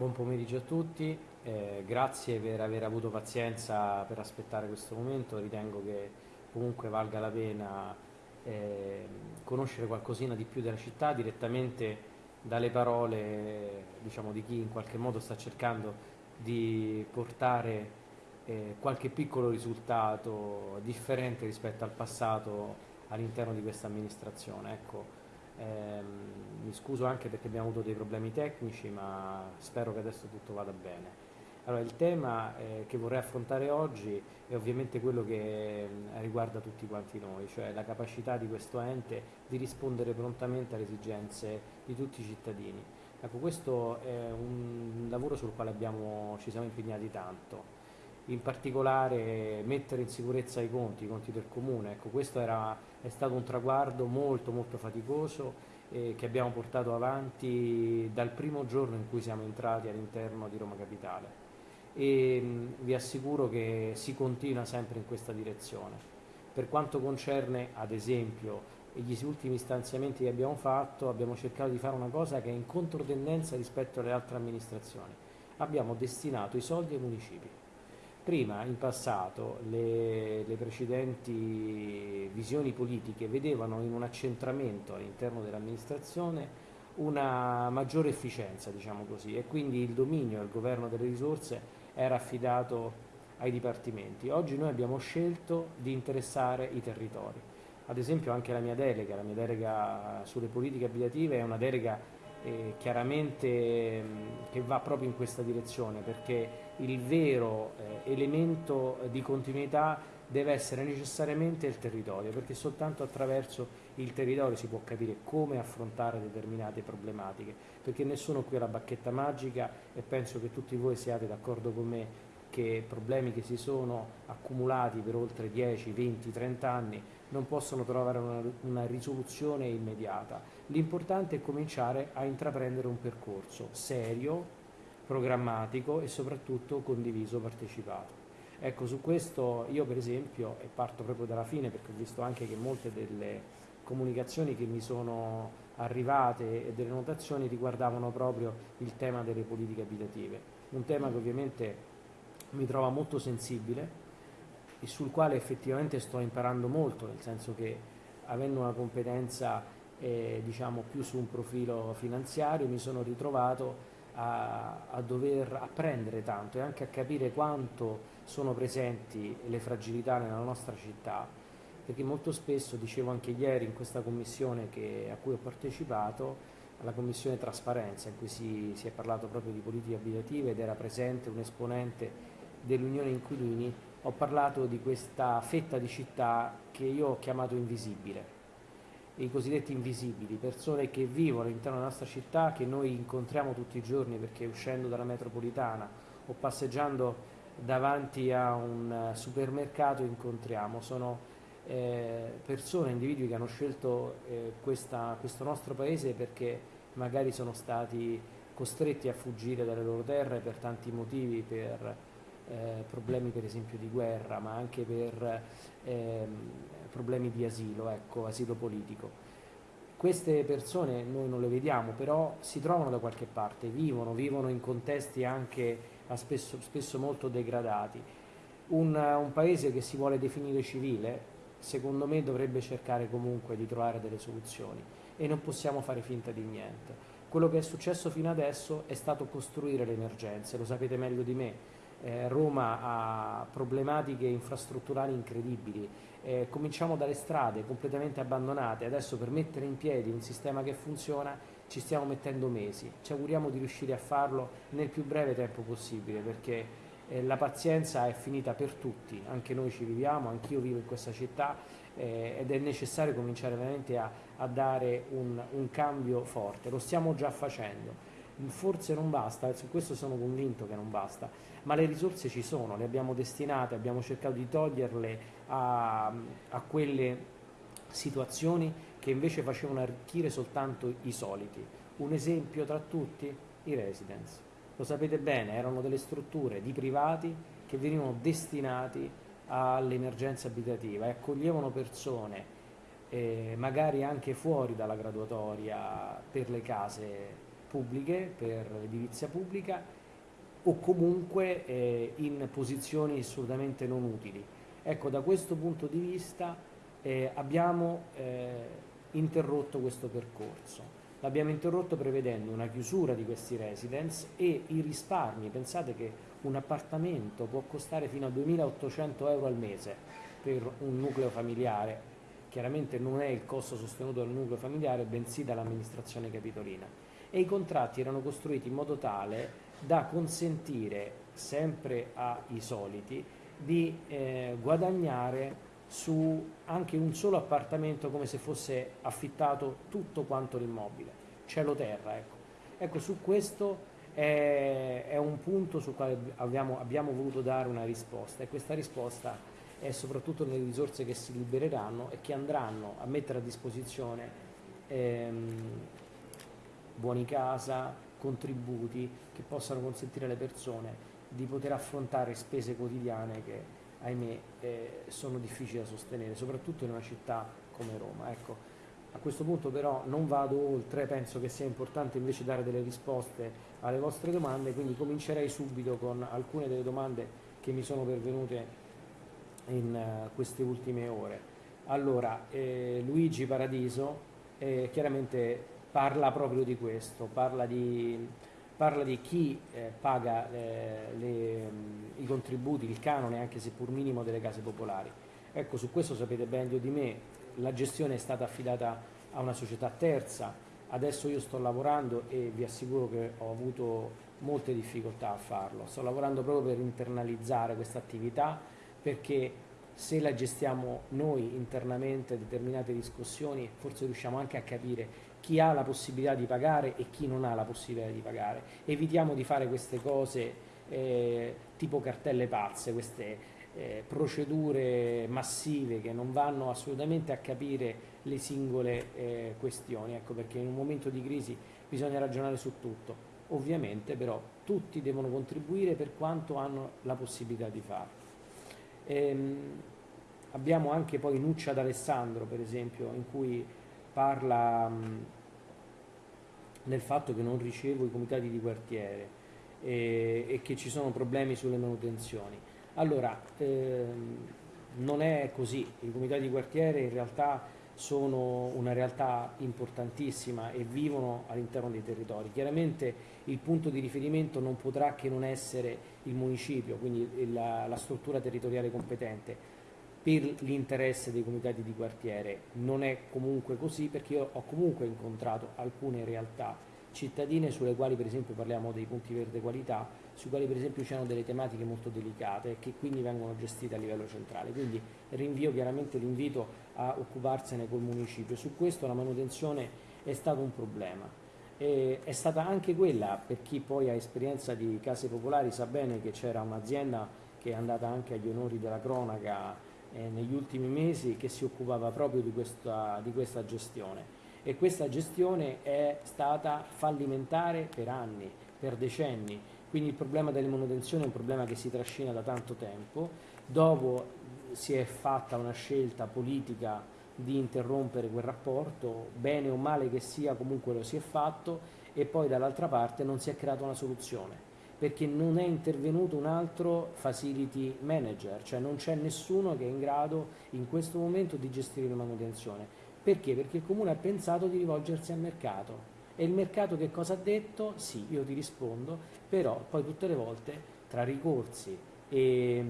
Buon pomeriggio a tutti, eh, grazie per aver avuto pazienza per aspettare questo momento, ritengo che comunque valga la pena eh, conoscere qualcosina di più della città direttamente dalle parole diciamo, di chi in qualche modo sta cercando di portare eh, qualche piccolo risultato differente rispetto al passato all'interno di questa amministrazione. Ecco, mi scuso anche perché abbiamo avuto dei problemi tecnici, ma spero che adesso tutto vada bene. Allora, il tema eh, che vorrei affrontare oggi è ovviamente quello che eh, riguarda tutti quanti noi, cioè la capacità di questo ente di rispondere prontamente alle esigenze di tutti i cittadini. Ecco, questo è un lavoro sul quale abbiamo, ci siamo impegnati tanto in particolare mettere in sicurezza i conti, i conti del comune. Ecco, questo era, è stato un traguardo molto molto faticoso eh, che abbiamo portato avanti dal primo giorno in cui siamo entrati all'interno di Roma Capitale e mh, vi assicuro che si continua sempre in questa direzione. Per quanto concerne ad esempio gli ultimi stanziamenti che abbiamo fatto, abbiamo cercato di fare una cosa che è in controtendenza rispetto alle altre amministrazioni. Abbiamo destinato i soldi ai municipi Prima, in passato, le, le, precedenti visioni politiche vedevano in un accentramento all'interno dell'amministrazione una maggiore efficienza, diciamo così, e quindi il dominio e il governo delle risorse era affidato ai dipartimenti. Oggi noi abbiamo scelto di interessare i territori. Ad esempio anche la mia delega, la mia delega sulle politiche abitative è una delega eh, chiaramente mh, che va proprio in questa direzione perché il vero eh, elemento di continuità deve essere necessariamente il territorio perché soltanto attraverso il territorio si può capire come affrontare determinate problematiche perché nessuno qui ha la bacchetta magica e penso che tutti voi siate d'accordo con me che problemi che si sono accumulati per oltre 10, 20, 30 anni non possono trovare una, una risoluzione immediata. L'importante è cominciare a intraprendere un percorso serio, programmatico e soprattutto condiviso, partecipato. Ecco, su questo io per esempio, e parto proprio dalla fine perché ho visto anche che molte delle comunicazioni che mi sono arrivate e delle notazioni riguardavano proprio il tema delle politiche abitative, un tema che ovviamente mi trova molto sensibile e sul quale effettivamente sto imparando molto, nel senso che avendo una competenza eh, diciamo più su un profilo finanziario mi sono ritrovato a, a, dover apprendere tanto e anche a capire quanto sono presenti le fragilità nella nostra città, perché molto spesso, dicevo anche ieri in questa commissione che, a cui ho partecipato, alla commissione trasparenza in cui si, si è parlato proprio di politiche abitative ed era presente un esponente dell'Unione Inquilini ho parlato di questa fetta di città che io ho chiamato invisibile, i cosiddetti invisibili, persone che vivono all'interno della nostra città, che noi incontriamo tutti i giorni perché uscendo dalla metropolitana o passeggiando davanti a un supermercato incontriamo, sono eh, persone, individui che hanno scelto eh, questa, questo nostro paese perché magari sono stati costretti a fuggire dalle loro terre per tanti motivi, per eh, problemi per esempio di guerra, ma anche per ehm, problemi di asilo, ecco, asilo politico. Queste persone noi non le vediamo, però si trovano da qualche parte, vivono, vivono in contesti anche spesso, spesso molto degradati. Un, un paese che si vuole definire civile, secondo me dovrebbe cercare comunque di trovare delle soluzioni e non possiamo fare finta di niente. Quello che è successo fino adesso è stato costruire le emergenze, lo sapete meglio di me, eh, Roma ha problematiche infrastrutturali incredibili, eh, cominciamo dalle strade completamente abbandonate, adesso per mettere in piedi un sistema che funziona ci stiamo mettendo mesi, ci auguriamo di riuscire a farlo nel più breve tempo possibile perché eh, la pazienza è finita per tutti, anche noi ci viviamo, anch'io vivo in questa città eh, ed è necessario cominciare veramente a, a dare un, un cambio forte, lo stiamo già facendo forse non basta, su questo sono convinto che non basta, ma le risorse ci sono, le abbiamo destinate, abbiamo cercato di toglierle a, a quelle situazioni che invece facevano arricchire soltanto i soliti. Un esempio tra tutti, i residence. Lo sapete bene, erano delle strutture di privati che venivano destinati all'emergenza abitativa e accoglievano persone eh, magari anche fuori dalla graduatoria per le case pubbliche, per l'edilizia pubblica o comunque eh, in posizioni assolutamente non utili. Ecco, da questo punto di vista eh, abbiamo eh, interrotto questo percorso. L'abbiamo interrotto prevedendo una chiusura di questi residence e i risparmi. Pensate che un appartamento può costare fino a 2.800 euro al mese per un nucleo familiare. Chiaramente non è il costo sostenuto dal nucleo familiare, bensì dall'amministrazione capitolina. E i contratti erano costruiti in modo tale da consentire sempre ai soliti di eh, guadagnare su anche un solo appartamento come se fosse affittato tutto quanto l'immobile, cielo terra. Ecco, ecco su questo è, è, un punto sul quale abbiamo, abbiamo, voluto dare una risposta e questa risposta è soprattutto nelle risorse che si libereranno e che andranno a mettere a disposizione ehm, buoni casa, contributi che possano consentire alle persone di poter affrontare spese quotidiane che ahimè eh, sono difficili da sostenere, soprattutto in una città come Roma. Ecco, a questo punto però non vado oltre, penso che sia importante invece dare delle risposte alle vostre domande, quindi comincerei subito con alcune delle domande che mi sono pervenute in uh, queste ultime ore. Allora, eh, Luigi Paradiso eh, chiaramente parla proprio di questo, parla di parla di chi eh, paga eh, le, i contributi, il canone, anche seppur minimo, delle case popolari. Ecco, su questo sapete meglio di me, la gestione è stata affidata a una società terza, adesso io sto lavorando e vi assicuro che ho avuto molte difficoltà a farlo, sto lavorando proprio per internalizzare questa attività perché se la gestiamo noi internamente determinate discussioni forse riusciamo anche a capire chi ha la possibilità di pagare e chi non ha la possibilità di pagare. Evitiamo di fare queste cose eh, tipo cartelle pazze, queste eh, procedure massive che non vanno assolutamente a capire le singole eh, questioni, ecco perché in un momento di crisi bisogna ragionare su tutto. Ovviamente però tutti devono contribuire per quanto hanno la possibilità di farlo. Ehm, abbiamo anche poi Nuccia d'Alessandro per esempio in cui parla mh, nel fatto che non ricevo i comitati di quartiere e, e che ci sono problemi sulle manutenzioni. Allora, ehm, non è così, i comitati di quartiere in realtà sono una realtà importantissima e vivono all'interno dei territori. Chiaramente il punto di riferimento non potrà che non essere il municipio, quindi la, la struttura territoriale competente, per l'interesse dei comitati di quartiere. Non è comunque così perché io ho comunque incontrato alcune realtà cittadine sulle quali per esempio parliamo dei punti verde qualità, su quali per esempio c'erano delle tematiche molto delicate che quindi vengono gestite a livello centrale. Quindi rinvio chiaramente l'invito a occuparsene col municipio. Su questo la manutenzione è stato un problema. E è stata anche quella, per chi poi ha esperienza di case popolari sa bene che c'era un'azienda che è andata anche agli onori della cronaca eh, negli ultimi mesi che si occupava proprio di questa, di questa gestione. E questa gestione è stata fallimentare per anni, per decenni, quindi il problema delle manutenzioni è un problema che si trascina da tanto tempo, dopo si è fatta una scelta politica di interrompere quel rapporto, bene o male che sia comunque lo si è fatto e poi dall'altra parte non si è creata una soluzione perché non è intervenuto un altro facility manager, cioè non c'è nessuno che è in grado in questo momento di gestire la manutenzione. Perché? Perché il comune ha pensato di rivolgersi al mercato. E il mercato che cosa ha detto? Sì, io ti rispondo, però poi tutte le volte tra ricorsi e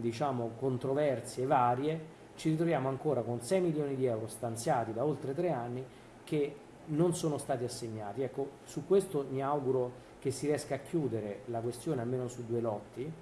diciamo controversie varie ci ritroviamo ancora con 6 milioni di euro stanziati da oltre tre anni che non sono stati assegnati. Ecco, su questo mi auguro che si riesca a chiudere la questione almeno su due lotti,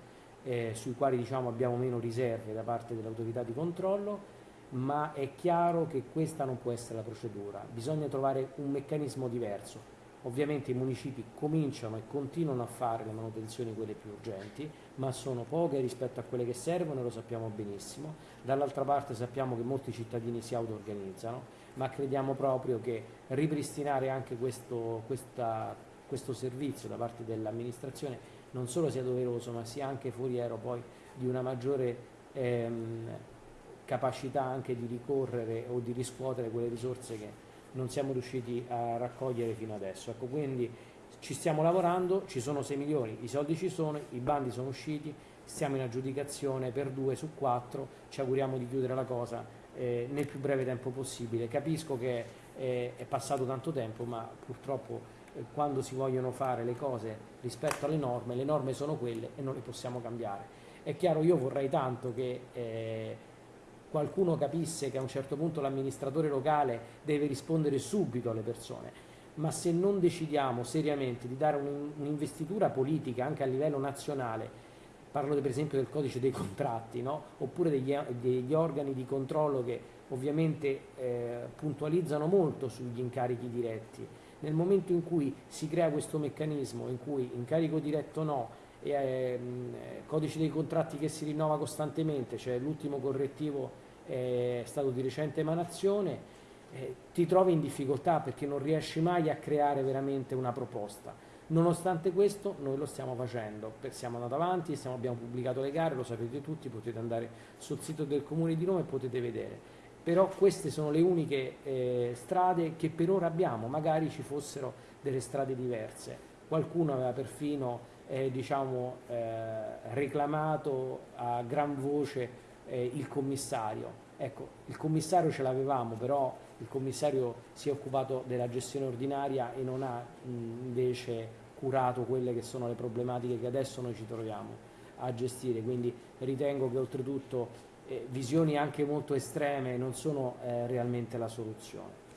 eh, sui quali diciamo, abbiamo meno riserve da parte dell'autorità di controllo, ma è chiaro che questa non può essere la procedura, bisogna trovare un meccanismo diverso. Ovviamente i municipi cominciano e continuano a fare le manutenzioni quelle più urgenti, ma sono poche rispetto a quelle che servono e lo sappiamo benissimo. Dall'altra parte sappiamo che molti cittadini si auto-organizzano, ma crediamo proprio che ripristinare anche questo, questa questo servizio da parte dell'amministrazione non solo sia doveroso ma sia anche foriero poi di una maggiore ehm, capacità anche di ricorrere o di riscuotere quelle risorse che non siamo riusciti a raccogliere fino adesso. Ecco, quindi ci stiamo lavorando, ci sono 6 milioni, i soldi ci sono, i bandi sono usciti, stiamo in aggiudicazione per 2 su 4, ci auguriamo di chiudere la cosa eh, nel più breve tempo possibile. Capisco che eh, è passato tanto tempo, ma purtroppo quando si vogliono fare le cose rispetto alle norme, le norme sono quelle e non le possiamo cambiare. È chiaro, io vorrei tanto che eh, qualcuno capisse che a un certo punto l'amministratore locale deve rispondere subito alle persone, ma se non decidiamo seriamente di dare un'investitura politica anche a livello nazionale, parlo per esempio del codice dei contratti, no? oppure degli, degli, organi di controllo che ovviamente eh, puntualizzano molto sugli incarichi diretti, nel momento in cui si crea questo meccanismo in cui incarico diretto no, e, eh, codice dei contratti che si rinnova costantemente, cioè l'ultimo correttivo è stato di recente emanazione, eh, ti trovi in difficoltà perché non riesci mai a creare veramente una proposta. Nonostante questo noi lo stiamo facendo, siamo andati avanti, stiamo, abbiamo pubblicato le gare, lo sapete tutti, potete andare sul sito del Comune di Roma e potete vedere. Però queste sono le uniche eh, strade che per ora abbiamo, magari ci fossero delle strade diverse. Qualcuno aveva perfino eh, diciamo, eh, reclamato a gran voce eh, il commissario. Ecco, il commissario ce l'avevamo, però il commissario si è occupato della gestione ordinaria e non ha mh, invece curato quelle che sono le problematiche che adesso noi ci troviamo a gestire, quindi ritengo che oltretutto eh, visioni anche molto estreme non sono eh, realmente la soluzione.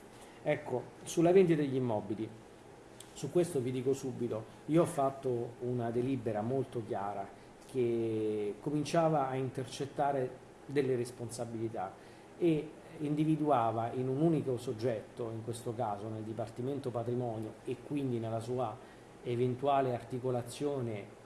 Ecco, sulla vendita degli immobili, su questo vi dico subito, io ho fatto una delibera molto chiara che cominciava a intercettare delle responsabilità e individuava in un unico soggetto, in questo caso nel Dipartimento Patrimonio e quindi nella sua eventuale articolazione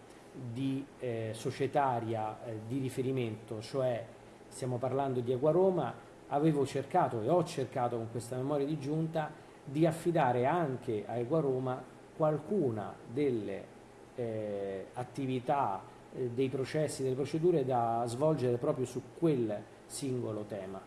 di eh, societaria eh, di riferimento, cioè stiamo parlando di Roma, avevo cercato e ho cercato con questa memoria di giunta di affidare anche a Roma qualcuna delle eh, attività eh, dei processi, delle procedure da svolgere proprio su quel singolo tema.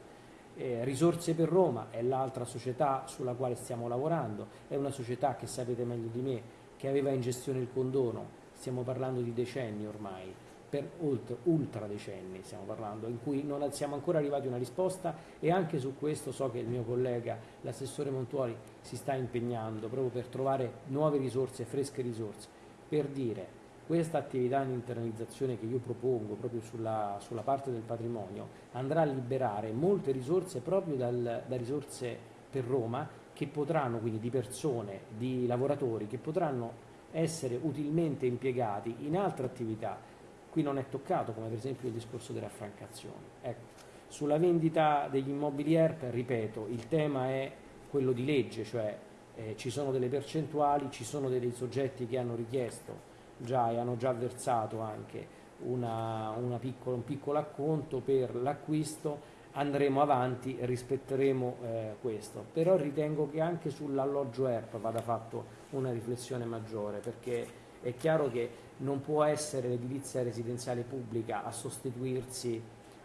Eh, Risorse per Roma è l'altra società sulla quale stiamo lavorando, è una società che sapete meglio di me che aveva in gestione il condono, stiamo parlando di decenni ormai, per ultra, ultra decenni stiamo parlando, in cui non siamo ancora arrivati a una risposta e anche su questo so che il mio collega, l'assessore Montuoli, si sta impegnando proprio per trovare nuove risorse, fresche risorse, per dire questa attività di internalizzazione che io propongo proprio sulla, sulla, parte del patrimonio andrà a liberare molte risorse proprio dal, da risorse per Roma che potranno, quindi di persone, di lavoratori, che potranno essere utilmente impiegati in altre attività. Qui non è toccato, come per esempio il discorso delle affrancazioni. Ecco, sulla vendita degli immobili ERP, ripeto, il tema è quello di legge, cioè eh, ci sono delle percentuali, ci sono dei soggetti che hanno richiesto già e hanno già versato anche una, una piccolo, un piccolo acconto per l'acquisto, andremo avanti e rispetteremo eh, questo. Però ritengo che anche sull'alloggio ERP vada fatto una riflessione maggiore perché è chiaro che non può essere l'edilizia residenziale pubblica a sostituirsi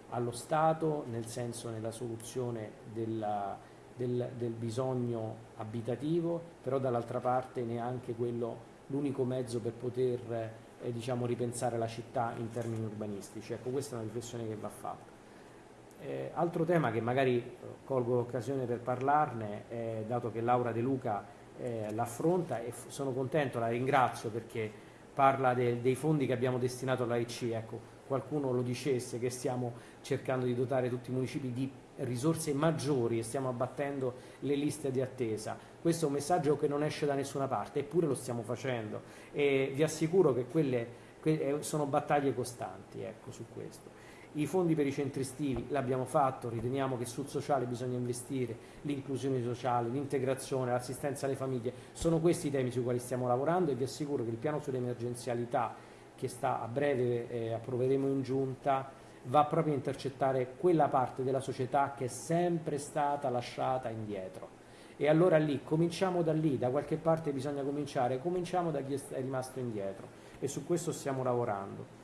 allo Stato, nel senso nella soluzione della, del, del bisogno abitativo, però dall'altra parte neanche quello l'unico mezzo per poter eh, diciamo, ripensare la città in termini urbanistici. Ecco, questa è una riflessione che va fatta. Eh, altro tema che magari eh, colgo l'occasione per parlarne, eh, dato che Laura De Luca eh, l'affronta e sono contento, la ringrazio perché parla de, dei fondi che abbiamo destinato all'AIC, ecco, qualcuno lo dicesse che stiamo cercando di dotare tutti i municipi di risorse maggiori e stiamo abbattendo le liste di attesa. Questo è un messaggio che non esce da nessuna parte, eppure lo stiamo facendo e vi assicuro che quelle eh, sono battaglie costanti ecco, su questo. I fondi per i centri estivi l'abbiamo fatto, riteniamo che sul sociale bisogna investire, l'inclusione sociale, l'integrazione, l'assistenza alle famiglie, sono questi i temi sui quali stiamo lavorando e vi assicuro che il piano sull'emergenzialità che sta a breve eh, approveremo in giunta va proprio a intercettare quella parte della società che è sempre stata lasciata indietro. E allora lì, cominciamo da lì, da qualche parte bisogna cominciare, cominciamo da chi è rimasto indietro e su questo stiamo lavorando.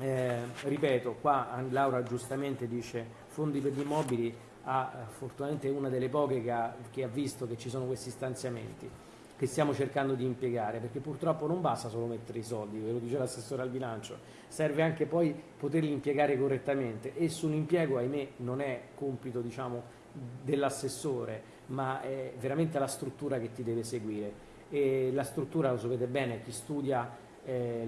Eh, ripeto, qua Laura giustamente dice fondi per gli immobili, ha, fortunatamente una delle poche che ha, che ha visto che ci sono questi stanziamenti. che stiamo cercando di impiegare, perché purtroppo non basta solo mettere i soldi, ve lo dice l'assessore al bilancio, serve anche poi poterli impiegare correttamente e sull'impiego, ahimè, non è compito diciamo, dell'assessore, ma è veramente la struttura che ti deve seguire. E la struttura, lo sapete bene, chi studia eh,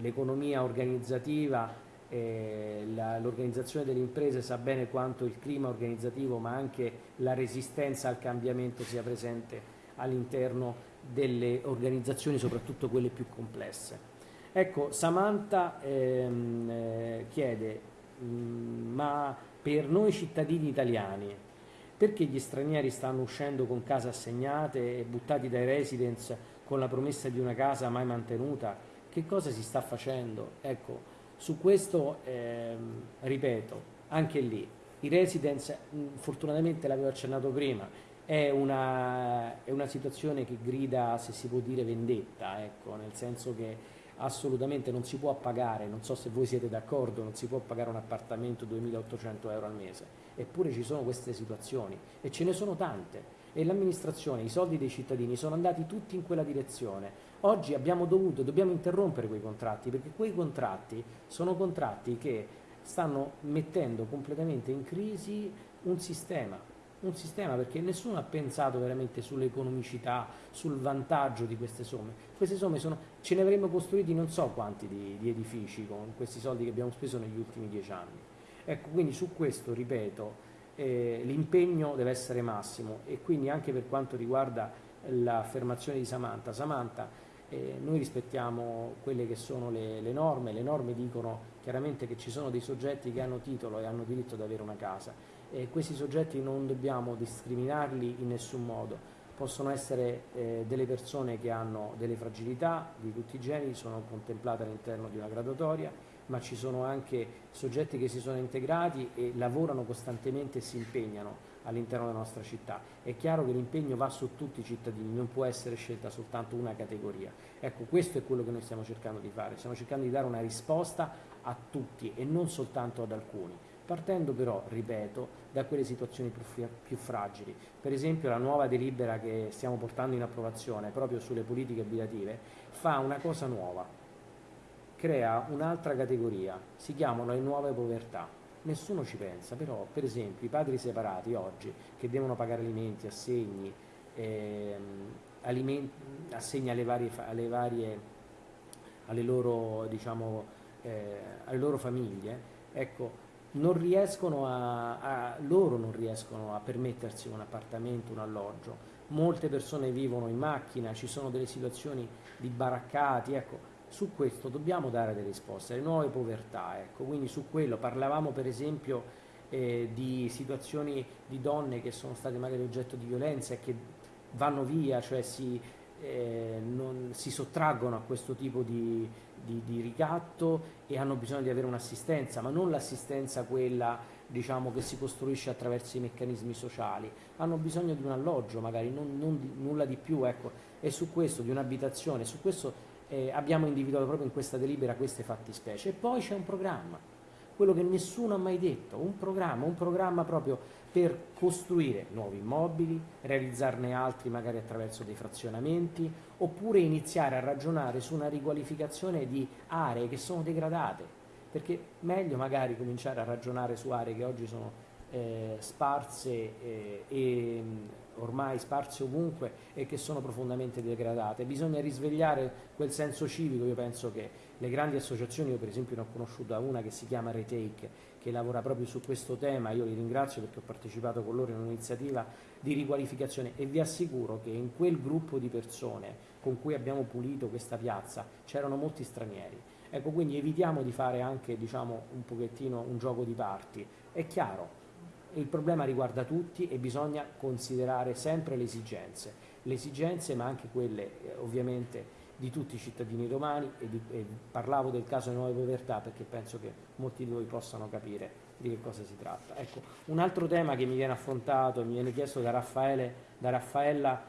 l'economia diciamo, organizzativa eh, l'organizzazione delle imprese sa bene quanto il clima organizzativo ma anche la resistenza al cambiamento sia presente all'interno delle organizzazioni, soprattutto quelle più complesse. Ecco, Samantha ehm, eh, chiede, mm, ma per noi cittadini italiani, perché gli stranieri stanno uscendo con case assegnate e buttati dai residence con la promessa di una casa mai mantenuta? Che cosa si sta facendo? Ecco, su questo, ehm, ripeto, anche lì, i residence, fortunatamente l'avevo accennato prima, è una, è una, situazione che grida, se si può dire, vendetta, ecco, nel senso che assolutamente non si può pagare, non so se voi siete d'accordo, non si può pagare un appartamento 2.800 euro al mese, eppure ci sono queste situazioni e ce ne sono tante e l'amministrazione, i soldi dei cittadini sono andati tutti in quella direzione. Oggi abbiamo dovuto, dobbiamo interrompere quei contratti perché quei contratti sono contratti che stanno mettendo completamente in crisi un sistema, un sistema perché nessuno ha pensato veramente sull'economicità, sul vantaggio di queste somme. Queste somme sono, ce ne avremmo costruiti non so quanti di, di edifici con questi soldi che abbiamo speso negli ultimi dieci anni. Ecco, quindi su questo, ripeto, eh, l'impegno deve essere massimo e quindi anche per quanto riguarda l'affermazione di Samantha, Samantha eh, noi rispettiamo quelle che sono le, le, norme, le norme dicono chiaramente che ci sono dei soggetti che hanno titolo e hanno diritto ad avere una casa. E questi soggetti non dobbiamo discriminarli in nessun modo, possono essere eh, delle persone che hanno delle fragilità di tutti i generi, sono contemplate all'interno di una graduatoria ma ci sono anche soggetti che si sono integrati e lavorano costantemente e si impegnano all'interno della nostra città. È chiaro che l'impegno va su tutti i cittadini, non può essere scelta soltanto una categoria. Ecco, questo è quello che noi stiamo cercando di fare, stiamo cercando di dare una risposta a tutti e non soltanto ad alcuni, partendo però, ripeto, da quelle situazioni più, più fragili. Per esempio la nuova delibera che stiamo portando in approvazione proprio sulle politiche abitative fa una cosa nuova, crea un'altra categoria, si chiamano le nuove povertà. Nessuno ci pensa, però per esempio i padri separati oggi che devono pagare alimenti, assegni, ehm, alimenti, assegni alle varie, alle, varie, alle, loro, diciamo, eh, alle loro famiglie, ecco, non riescono a, a, loro non riescono a permettersi un appartamento, un alloggio. Molte persone vivono in macchina, ci sono delle situazioni di baraccati, ecco, su questo dobbiamo dare delle risposte, le nuove povertà, ecco, quindi su quello parlavamo per esempio eh, di situazioni di donne che sono state magari oggetto di violenza e che vanno via, cioè si, eh, non, si sottraggono a questo tipo di, di, di, ricatto e hanno bisogno di avere un'assistenza, ma non l'assistenza quella diciamo, che si costruisce attraverso i meccanismi sociali, hanno bisogno di un alloggio magari, non, non di, nulla di più, ecco, e su questo, di un'abitazione, su questo eh, abbiamo individuato proprio in questa delibera queste fattispecie. E poi c'è un programma, quello che nessuno ha mai detto, un programma, un programma proprio per costruire nuovi immobili, realizzarne altri magari attraverso dei frazionamenti, oppure iniziare a ragionare su una riqualificazione di aree che sono degradate, perché meglio magari cominciare a ragionare su aree che oggi sono eh, sparse eh, e ormai sparse ovunque e che sono profondamente degradate. Bisogna risvegliare quel senso civico, io penso che le grandi associazioni, io per esempio ne ho conosciuta una che si chiama Retake, che lavora proprio su questo tema, io li ringrazio perché ho partecipato con loro in un'iniziativa di riqualificazione e vi assicuro che in quel gruppo di persone con cui abbiamo pulito questa piazza c'erano molti stranieri. Ecco, quindi evitiamo di fare anche diciamo, un pochettino un gioco di parti. È chiaro, il problema riguarda tutti e bisogna considerare sempre le esigenze, le esigenze ma anche quelle eh, ovviamente di tutti i cittadini romani e, di, e, parlavo del caso di nuove povertà perché penso che molti di voi possano capire di che cosa si tratta. Ecco, un altro tema che mi viene affrontato, mi viene chiesto da, Raffaele, da Raffaella,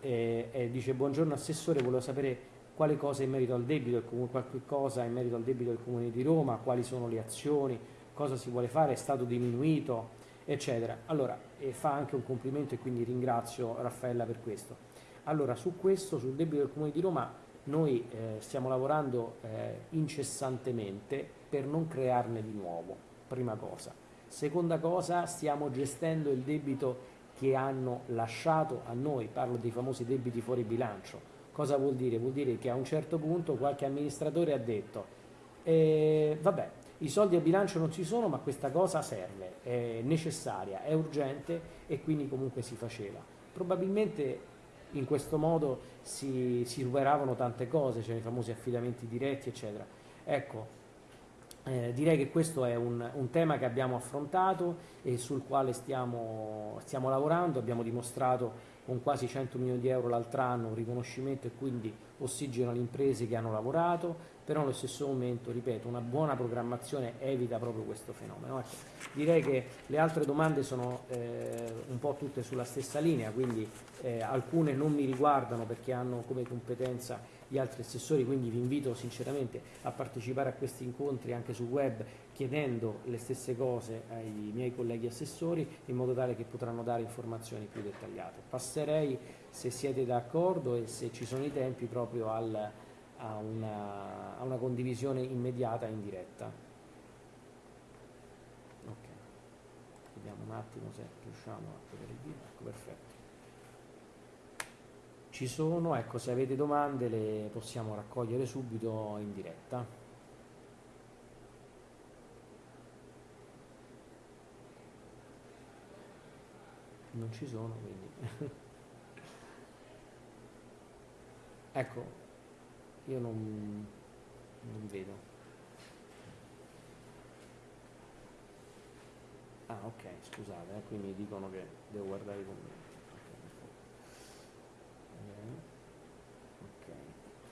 eh, eh, dice buongiorno Assessore, volevo sapere quale cosa in merito al debito, qualche cosa in merito al debito del Comune di Roma, quali sono le azioni, cosa si vuole fare, è stato diminuito, eccetera. Allora, e fa anche un complimento e quindi ringrazio Raffaella per questo. Allora, su questo, sul debito del Comune di Roma, noi eh, stiamo lavorando eh, incessantemente per non crearne di nuovo, prima cosa. Seconda cosa, stiamo gestendo il debito che hanno lasciato a noi, parlo dei famosi debiti fuori bilancio. Cosa vuol dire? Vuol dire che a un certo punto qualche amministratore ha detto, eh, vabbè, i soldi a bilancio non ci sono, ma questa cosa serve, è necessaria, è urgente e quindi comunque si faceva. Probabilmente in questo modo si, si superavano tante cose, cioè i famosi affidamenti diretti, eccetera. Ecco, eh, direi che questo è un, un, tema che abbiamo affrontato e sul quale stiamo, stiamo lavorando, abbiamo dimostrato con quasi 100 milioni di euro l'altro anno un riconoscimento e quindi ossigeno alle imprese che hanno lavorato, però allo stesso momento, ripeto, una buona programmazione evita proprio questo fenomeno. Ecco, direi che le altre domande sono eh, un po' tutte sulla stessa linea, quindi eh, alcune non mi riguardano perché hanno come competenza gli altri assessori, quindi vi invito sinceramente a partecipare a questi incontri anche sul web chiedendo le stesse cose ai miei colleghi assessori in modo tale che potranno dare informazioni più dettagliate. Passerei, se siete d'accordo e se ci sono i tempi, proprio al, a, una, a, una, condivisione immediata in diretta. Vediamo un attimo se riusciamo a vedere il video. Ecco, perfetto ci sono, ecco se avete domande le possiamo raccogliere subito in diretta. Non ci sono quindi. ecco, io non, non vedo. Ah ok, scusate, eh, qui mi dicono che devo guardare i commenti.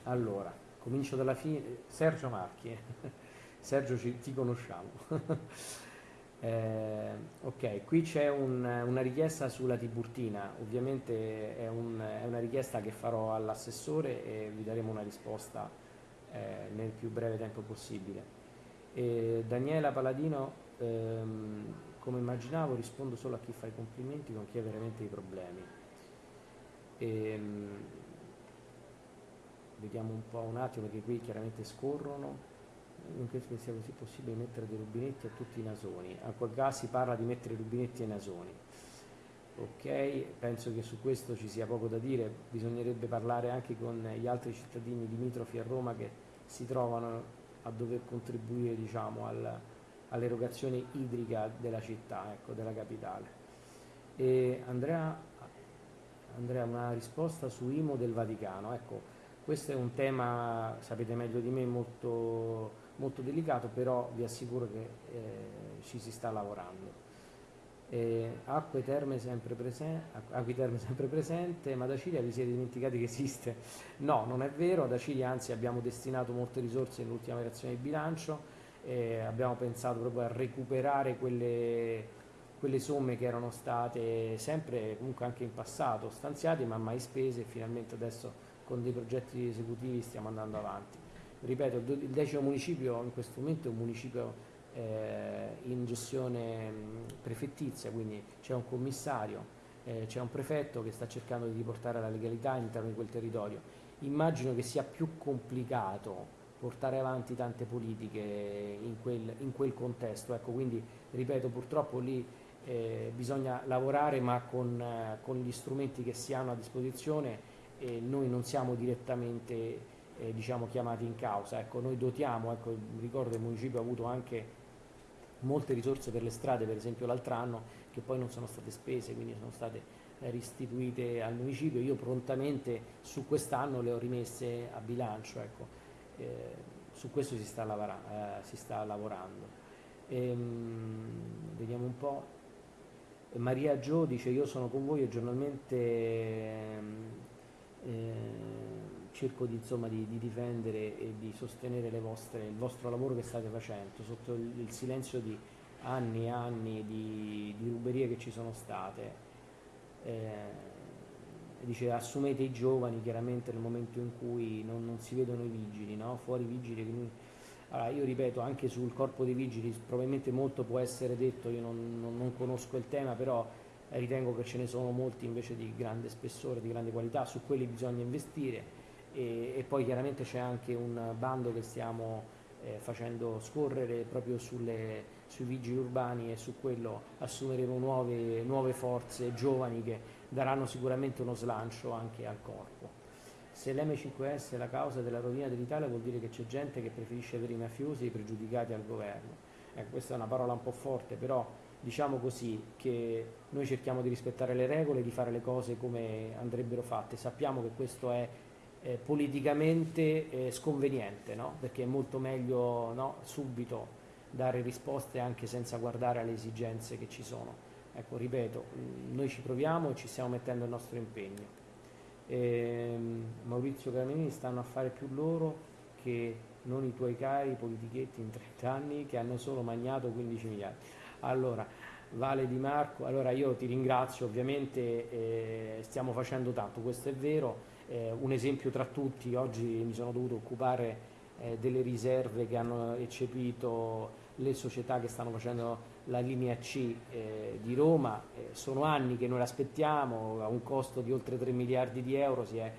Allora, comincio dalla fine. Sergio Marchi, Sergio ci, ti conosciamo. eh, ok, qui c'è un, una richiesta sulla Tiburtina, ovviamente è, un, è, una richiesta che farò all'assessore e vi daremo una risposta eh, nel più breve tempo possibile. E Daniela Paladino, ehm, come immaginavo, rispondo solo a chi fa i complimenti, con chi ha veramente dei problemi. E, ehm, vediamo un po' un attimo perché qui chiaramente scorrono. Non credo che sia così possibile mettere dei rubinetti a tutti i nasoni. A quel caso si parla di mettere rubinetti ai nasoni. Ok penso che su questo ci sia poco da dire. Bisognerebbe parlare anche con gli altri cittadini limitrofi a Roma che si trovano a dover contribuire diciamo al, all'erogazione idrica della città ecco, della capitale. E Andrea, Andrea una risposta su IMO del Vaticano. Ecco questo è un tema, sapete meglio di me, molto, molto delicato, però vi assicuro che eh, ci si sta lavorando. Eh, acque terme sempre terme sempre presente, ma da Cilia vi siete dimenticati che esiste? No, non è vero, da Cilia anzi abbiamo destinato molte risorse nell'ultima variazione di bilancio, eh, abbiamo pensato proprio a recuperare quelle, quelle somme che erano state sempre comunque anche in passato stanziate ma mai spese e finalmente adesso con dei progetti esecutivi stiamo andando avanti. Ripeto, il decimo municipio in questo momento è un municipio eh, in gestione prefettizia, quindi c'è un commissario, eh, c'è un prefetto che sta cercando di riportare la legalità all'interno di quel territorio. Immagino che sia più complicato portare avanti tante politiche in quel, in quel contesto, ecco, quindi ripeto purtroppo lì eh, bisogna lavorare ma con, eh, con gli strumenti che si hanno a disposizione e noi non siamo direttamente eh, diciamo, chiamati in causa. Ecco, noi dotiamo, ecco, ricordo che il municipio ha avuto anche molte risorse per le strade, per esempio l'altro anno, che poi non sono state spese, quindi sono state restituite al municipio. Io prontamente su quest'anno le ho rimesse a bilancio, ecco. eh, su questo si sta, lavora, eh, si sta lavorando. Ehm, vediamo un po'. Maria Gio dice io sono con voi e giornalmente ehm, eh, cerco di, insomma, di, di, difendere e di sostenere vostre, il vostro lavoro che state facendo sotto il, il silenzio di anni e anni di, di, ruberie che ci sono state. Eh, dice assumete i giovani chiaramente nel momento in cui non, non si vedono i vigili, no? fuori i vigili noi Allora, io ripeto, anche sul corpo dei vigili probabilmente molto può essere detto, io non, non, non conosco il tema, però ritengo che ce ne sono molti invece di grande spessore, di grande qualità, su quelli bisogna investire e, e poi chiaramente c'è anche un bando che stiamo eh, facendo scorrere proprio sulle, sui vigili urbani e su quello assumeremo nuove, nuove forze giovani che daranno sicuramente uno slancio anche al corpo. Se l'M5S è la causa della rovina dell'Italia vuol dire che c'è gente che preferisce avere i mafiosi e i pregiudicati al governo. Ecco, questa è una parola un po' forte, però diciamo così che noi cerchiamo di rispettare le regole, di fare le cose come andrebbero fatte. Sappiamo che questo è eh, politicamente eh, sconveniente, no? perché è molto meglio no, subito dare risposte anche senza guardare alle esigenze che ci sono. Ecco, ripeto, mm, noi ci proviamo e ci stiamo mettendo il nostro impegno. E, ehm, Maurizio Caramini stanno a fare più loro che non i tuoi cari politichetti in 30 anni che hanno solo magnato 15 miliardi. Allora, Vale Di Marco, allora io ti ringrazio, ovviamente eh, stiamo facendo tanto, questo è vero, eh, un esempio tra tutti, oggi mi sono dovuto occupare eh, delle riserve che hanno eccepito le società che stanno facendo la linea C eh, di Roma, eh, sono anni che noi l'aspettiamo, a un costo di oltre 3 miliardi di euro si è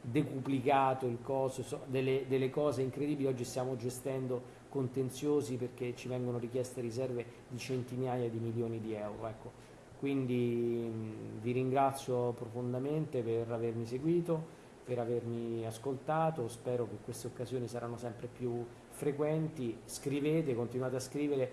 decuplicato il costo, so, delle, delle, cose incredibili, oggi stiamo gestendo contenziosi perché ci vengono richieste riserve di centinaia di milioni di euro. Ecco. Quindi mh, vi ringrazio profondamente per avermi seguito, per avermi ascoltato, spero che queste occasioni saranno sempre più frequenti, scrivete, continuate a scrivere,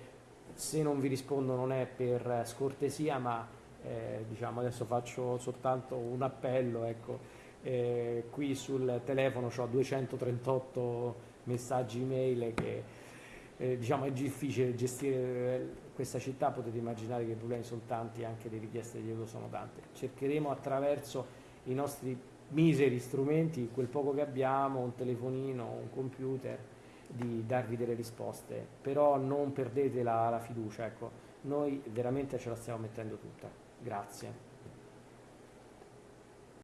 se non vi rispondo non è per scortesia, ma eh, diciamo adesso faccio soltanto un appello, ecco, eh, qui sul telefono ho 238 messaggi email che eh, diciamo è difficile gestire questa città, potete immaginare che i problemi sono tanti, anche le richieste di aiuto sono tante. Cercheremo attraverso i nostri miseri strumenti, quel poco che abbiamo, un telefonino, un computer, di darvi delle risposte, però non perdete la, la fiducia, ecco. noi veramente ce la stiamo mettendo tutta. Grazie.